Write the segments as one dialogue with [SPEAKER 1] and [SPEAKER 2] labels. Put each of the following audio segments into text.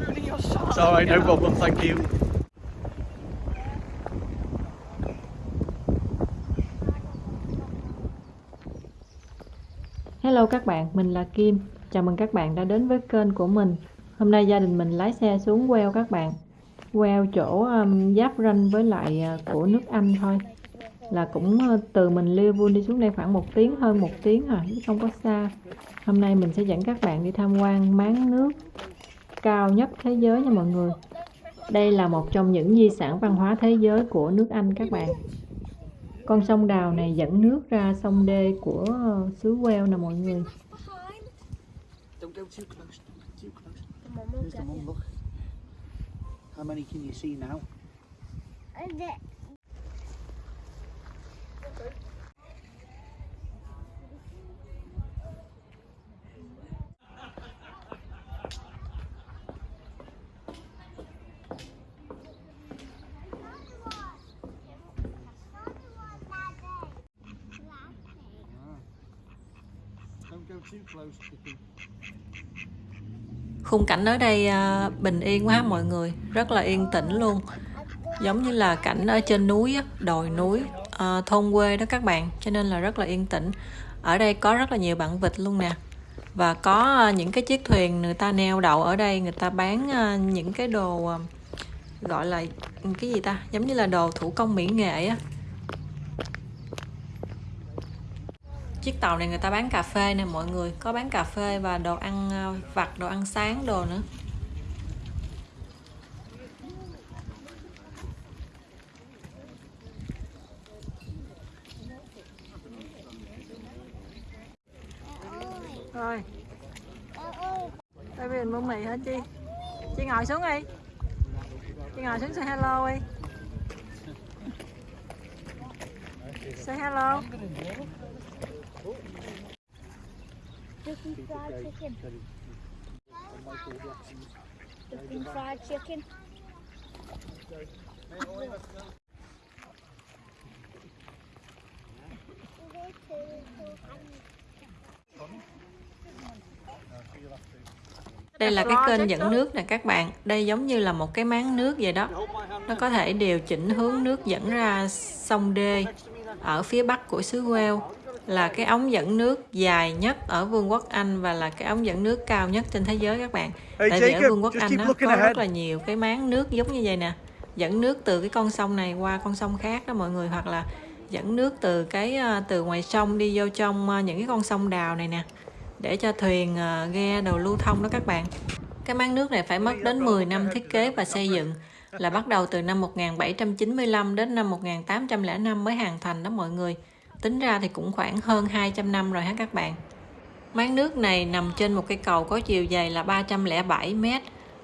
[SPEAKER 1] ruining your shot.
[SPEAKER 2] It's alright, no problem, thank you.
[SPEAKER 3] Hello các bạn, mình là Kim. Chào mừng các bạn đã đến với kênh của mình. Hôm nay gia đình mình lái xe xuống queo các bạn. Queo chỗ um, giáp ranh với lại uh, của nước Anh thôi. Là cũng uh, từ mình Liverpool đi xuống đây khoảng một tiếng hơn một tiếng à, chứ không có xa. Hôm nay mình sẽ dẫn các bạn đi tham quan máng nước cao nhất thế giới nha mọi người. Đây là một trong những di sản văn hóa thế giới của nước Anh các bạn. Con sông Đào này dẫn nước ra sông đê của ờ, xứ Wales nè mọi người. Khung cảnh ở đây à, bình yên quá mọi người, rất là yên tĩnh luôn. Giống như là cảnh ở trên núi, đồi núi, à, thôn quê đó các bạn, cho nên là rất là yên tĩnh. Ở đây có rất là nhiều bạn vịt luôn nè. Và có à, những cái chiếc thuyền người ta neo đậu ở đây, người ta bán những cái đồ gọi là cái gì ta, giống như là đồ thủ công mỹ nghệ á. Chiếc tàu này người ta bán cà phê nè, mọi người có bán cà phê và đồ ăn ờ, vặt, đồ ăn sáng, đồ nữa. Rồi. Tay mình mua mì hả chi? Chị ngồi xuống đi. Chị ngồi xuống, say hello đi. Say hello.
[SPEAKER 4] Chicken fried chicken. Chicken fried chicken.
[SPEAKER 3] đây là cái kênh dẫn nước nè các bạn đây giống như là một cái máng nước vậy đó nó có thể điều chỉnh hướng nước dẫn ra sông đê ở phía bắc của xứ Wales là cái ống dẫn nước dài nhất ở Vương quốc Anh và là cái ống dẫn nước cao nhất trên thế giới các bạn.
[SPEAKER 2] Hey,
[SPEAKER 3] Tại vì ở Vương quốc Anh nó có
[SPEAKER 2] ahead.
[SPEAKER 3] rất là nhiều cái máng nước giống như vậy nè. Dẫn nước từ cái con sông này qua con sông khác đó mọi người hoặc là dẫn nước từ cái ờ, từ ngoài sông đi vô trong ờ, những cái con sông đào này nè để cho thuyền ờ, ghe đồ lưu thông đó các bạn. Cái máng nước này phải mất đến 10 năm thiết kế và xây dựng là bắt đầu từ năm 1795 đến năm 1805 mới hoàn thành đó mọi người. Tính ra thì cũng khoảng hơn 200 năm rồi ha các bạn. Máng nước này nằm trên một cây cầu có chiều dài là 307 m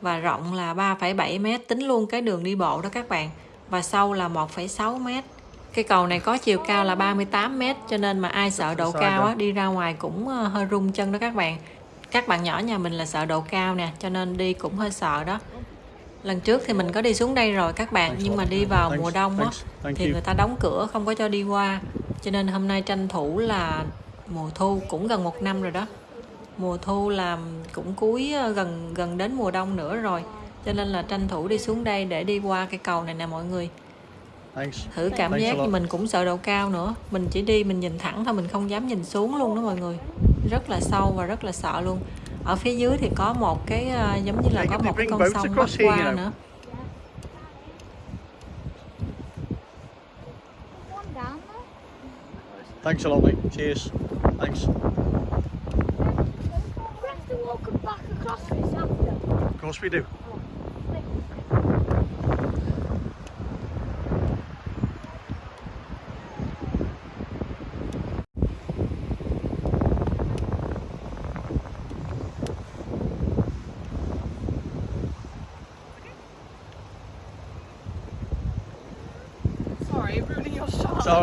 [SPEAKER 3] và rộng là 3,7 m tính luôn cái đường đi bộ đó các bạn và sâu là 1,6 m. Cây cầu này có chiều cao là 38 m cho nên mà ai sợ độ cao á, đi ra ngoài cũng ờ, hơi rung chân đó các bạn. Các bạn nhỏ nhà mình là sợ độ cao nè cho nên đi cũng hơi sợ đó. Lần trước thì mình có đi xuống đây rồi các bạn nhưng mà đi vào mùa đông á thì người ta đóng cửa không có cho đi qua. Cho nên hôm nay tranh thủ là mùa thu cũng gần một năm rồi đó. Mùa thu là cũng cuối ờ, gần gần đến mùa đông nữa rồi. Cho nên là tranh thủ đi xuống đây để đi qua cây cầu này nè mọi người. Thử cảm giác thì mình cũng sợ độ cao nữa. Mình chỉ đi mình nhìn thẳng thôi mình không dám nhìn xuống luôn đó mọi người. Rất là sâu và rất là sợ luôn ở phía dưới thì có một cái ờ, giống như là có một cái con sông bắc
[SPEAKER 2] across here, you
[SPEAKER 3] qua
[SPEAKER 2] know.
[SPEAKER 3] nữa.
[SPEAKER 2] Thanks a lot, mate. Cheers. Thanks.
[SPEAKER 4] We have to walk back across this after.
[SPEAKER 2] Of course we do.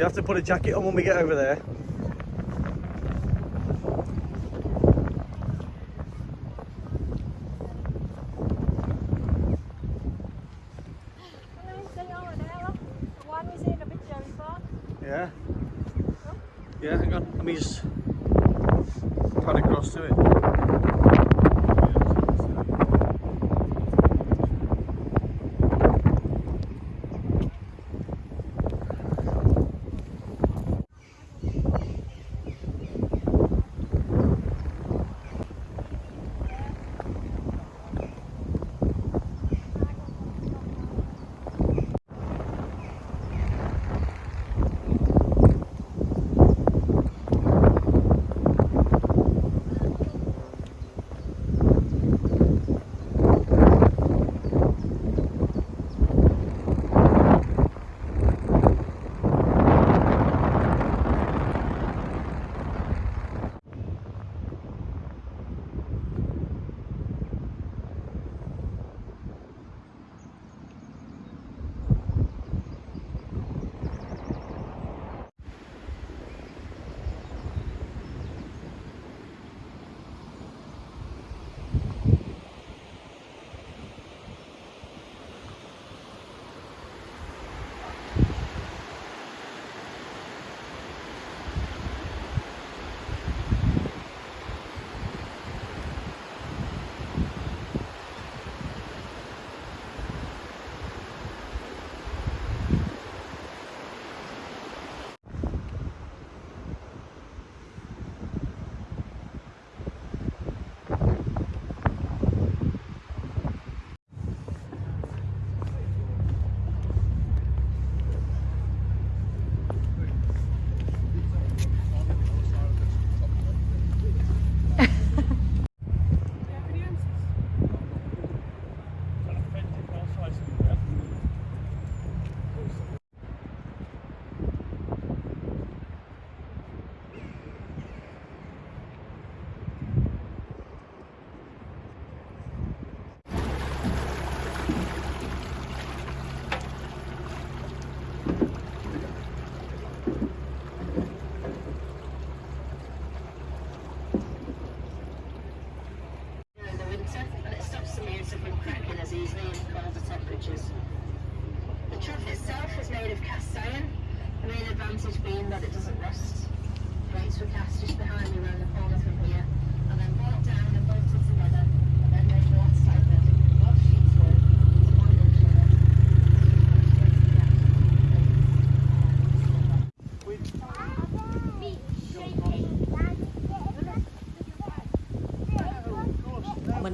[SPEAKER 2] You
[SPEAKER 5] have to put a jacket on when we get over there. Yeah. Yeah, hang on. Let me just pan across to it.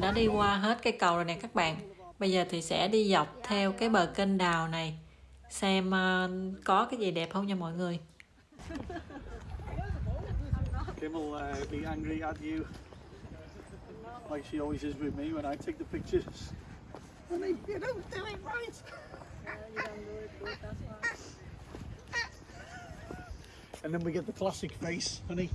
[SPEAKER 3] Đã đi qua hết cây cầu rồi nè các bạn bây giờ thì sẽ đi dọc theo cái bờ kênh đào này xem ờ, có cái gì đẹp không nha mọi người
[SPEAKER 5] Kim will uh, be angry at you, like she always is with me when I take the pictures. Honey, you don't do it right. and then we get the classic face, honey.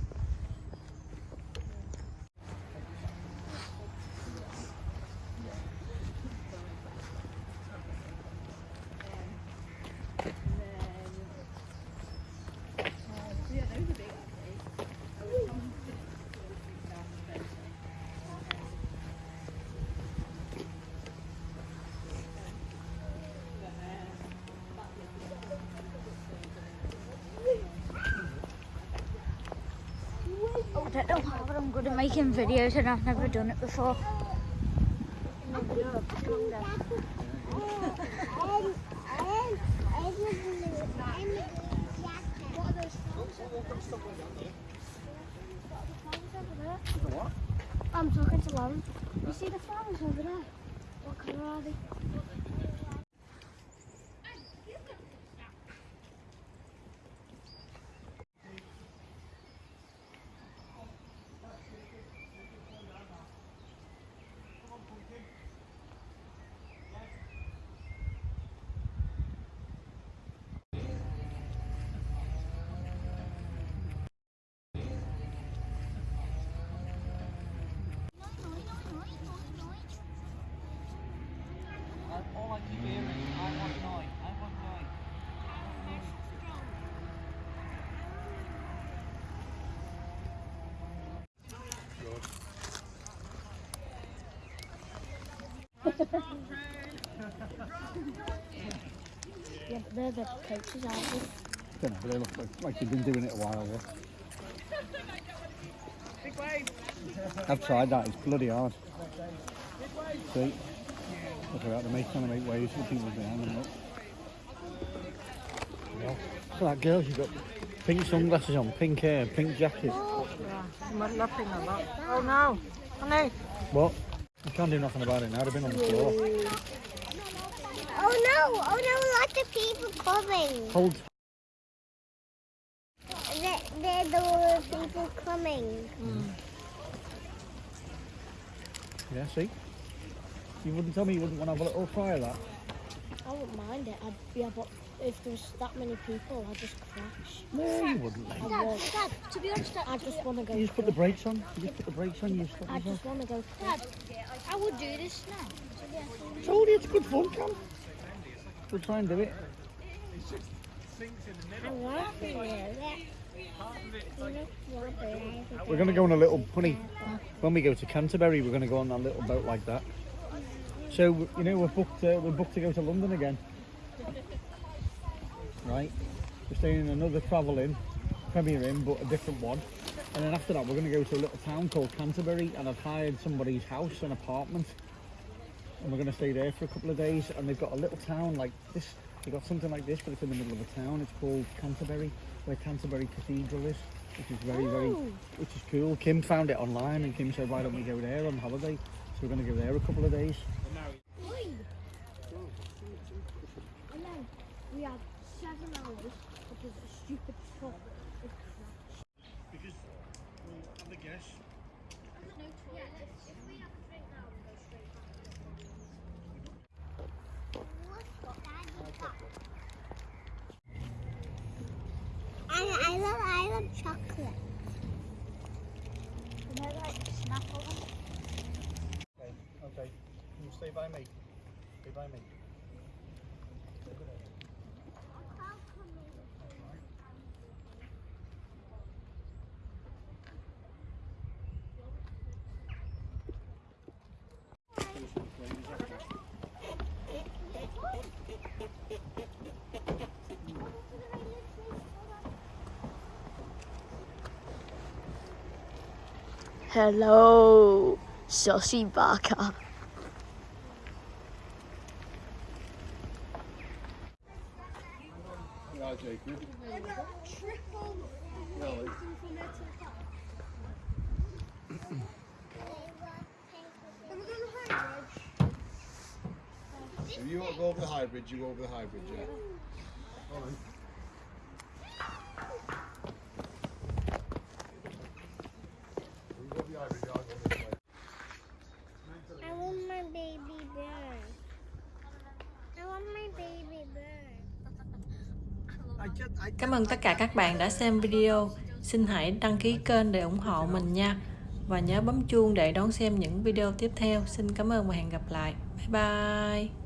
[SPEAKER 4] Don't know how, but I'm good at making videos and I've never done it before. I'm talking to Lauren. You see the flowers over there? What colour are they? Yeah, but they're the coaches, aren't they?
[SPEAKER 2] Don't know, but they look like, like they've been doing it a while. Yeah. I've tried that, it's bloody hard. See? Look at that, they're trying to make waves for people behind them. Look. Yeah. So that girl, she's got pink sunglasses on, pink hair, pink jacket.
[SPEAKER 3] Oh, Mình laughing a lot. Oh no, honey.
[SPEAKER 2] What? You can't do nothing about it now, they've been on the floor.
[SPEAKER 6] Oh no! Oh no! Lots of people coming.
[SPEAKER 2] Hold.
[SPEAKER 6] There, there, there were people coming. Hmm.
[SPEAKER 2] Yeah, see? You wouldn't tell me you wouldn't want to have a little try of that.
[SPEAKER 4] I wouldn't mind it. I'd, yeah, but if there was that many people, I'd just crash.
[SPEAKER 2] No, you wouldn't. Like.
[SPEAKER 4] I would.
[SPEAKER 6] Dad, to be honest, Dad,
[SPEAKER 4] I just want to go.
[SPEAKER 2] You just put the brakes on. You just put the brakes on. You stop
[SPEAKER 4] I
[SPEAKER 2] yourself.
[SPEAKER 4] just want to go.
[SPEAKER 6] Dad, I would do this now.
[SPEAKER 2] told you it's good fun, Cam. We'll try and do it.
[SPEAKER 6] I want to do that.
[SPEAKER 2] We're going to go on a little, honey, when we go to Canterbury, we're going to go on that little boat like that. So, you know, we're booked, uh, we're booked to go to London again. Right? We're staying in another travel inn, Premier Inn, but a different one. And then after that, we're going to go to a little town called Canterbury, and I've hired somebody's house, an apartment. And we're going to stay there for a couple of days, and they've got a little town like this. They've got something like this, but it's in the middle of a town. It's called Canterbury, where Canterbury Cathedral is, which is very, very, oh. which is cool. Kim found it online, and Kim said, "Why don't we go there on holiday?" So we're going to go there a couple of days.
[SPEAKER 4] stupid shop. Because, well, have a guess. Yeah, if, if we have
[SPEAKER 2] a drink now, we go straight back.
[SPEAKER 6] I, I love I love chocolate.
[SPEAKER 4] Can I like snack?
[SPEAKER 2] Okay, okay. Can you stay by me? Stay by me.
[SPEAKER 7] Hello, Saucy Barker.
[SPEAKER 2] Yeah, Jacob.
[SPEAKER 8] If you want to go over the high bridge, you go over the high bridge, yeah?
[SPEAKER 3] Cảm ơn tất cả các bạn đã xem video. Xin hãy đăng ký kênh để ủng hộ mình nha. Và nhớ bấm chuông để đón xem những video tiếp theo. Xin cảm ơn và hẹn gặp lại. Bye bye.